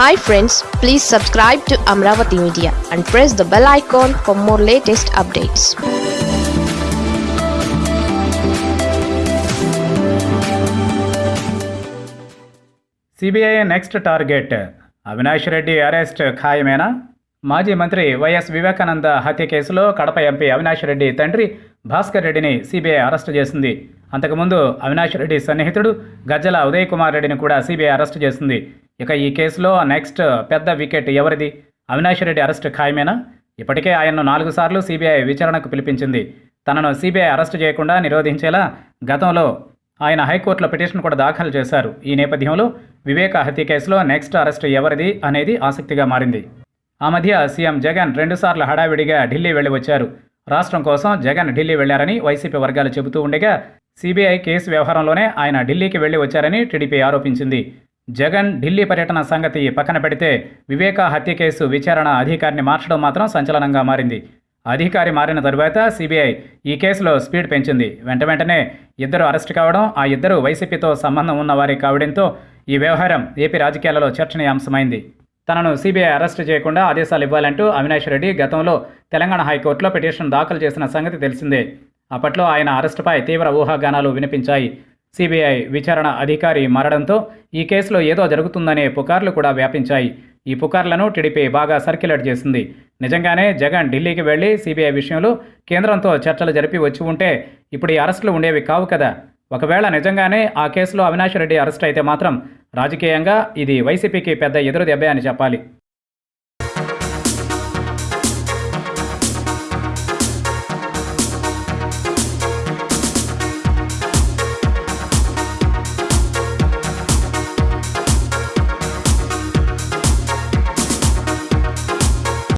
Hi friends please subscribe to Amaravati media and press the bell icon for more latest updates CBI next target Avinash Reddy arrest ఖాయమేనా? మాజీ మంత్రి YS Vivekananda హత్య కేసులో Kadapa MP Avinash Reddy తండ్రి భాస్కర్ రెడ్డిని CBI arrest చేసింది. అంతకుముందు అవినాష్ రెడ్డి సన్నిహితుడు గజ్జల ఉదయ్ కుమార్ రెడ్డిని కూడా సిబిఐ అరెస్టు చేసింది. ఇక ఈ కేసులో నెక్స్ట్ పెద్ద వికెట్ ఎవరిది? అవినాష్ రెడ్డి అరెస్ట్ ఖాయమేనా? ఇప్పటికే ఆయన్ను నాలుగు సార్లు సిబిఐ విచారణకు పిలిపించింది. తనను సిబిఐ అరెస్టు చేయకుండా నిరోధించేలా గతంలో ఆయన హైకోర్టులో పిటిషన్ కూడా దాఖలు చేశారు. ఈ నేపథ్యంలో వివేక హత్య కేసులో నెక్స్ట్ అరెస్ట్ ఎవరిది అనేది ఆసక్తిగా మారింది. ఆ మధ్య సీఎం జగన్ రెండుసార్లు హడావిడిగా ఢిల్లీ వెళ్ళి వచ్చారు. రాష్ట్రం కోసం జగన్ ఢిల్లీ వెళ్ళారని వైసీపీ వర్గాలు చెబుతూ ఉండగా సిబిఐ కేసు వ్యవహారంలోనే ఆయన ఢిల్లీకి వెళ్ళి వచ్చారని టీడీపీ ఆరోపించింది. జగన్ ఢిల్లీ పర్యటన సంగతి పక్కన పెడితే వివేకా హత్య కేసు విచారణ అధికారిని మార్చడం మాత్రం సంచలనంగా మారింది. అధికారి మారిన తరువాత సిబిఐ ఈ కేసులో స్పీడ్ పెంచింది. వెంట వెంటనే ఇద్దరు అరెస్ట్ కావడం ఆ ఇద్దరు వైసీపీతో సంబంధం ఉన్నవారి కావడంతో ఈ వ్యవహారం ఏపీ రాజకీయాలలో చర్చనీయాంశమైంది. తనను సిబిఐ అరెస్ట్ చేయకుండా ఆదేశాలు ఇవ్వాలంటూ అవినాష్ రెడ్డి గతంలో తెలంగాణ హైకోర్టులో పిటిషన్ దాఖలు చేసిన సంగతి తెలిసిందే. అప్పట్లో ఆయన అరెస్టుపై తీవ్ర ఊహాగానాలు వినిపించాయి. సిబిఐ విచారణ అధికారి మారడంతో ఈ కేసులో ఏదో జరుగుతుందనే పుకార్లు కూడా వ్యాపించాయి. ఈ పుకార్లను టీడీపీ బాగా సర్క్యులేట్ చేసింది. నిజంగానే జగన్ ఢిల్లీకి వెళ్ళి సిబిఐ విషయంలో కేంద్రంతో చర్చలు జరిపి వచ్చి ఉంటే ఇప్పుడు ఈ అరెస్టులు ఉండేవి కావు కదా. ఒకవేళ నిజంగానే ఆ కేసులో అవినాష్ రెడ్డి అరెస్ట్ అయితే మాత్రం రాజకీయంగా ఇది వైసీపీకి పెద్ద ఎదురు దెబ్బే అని చెప్పాలి.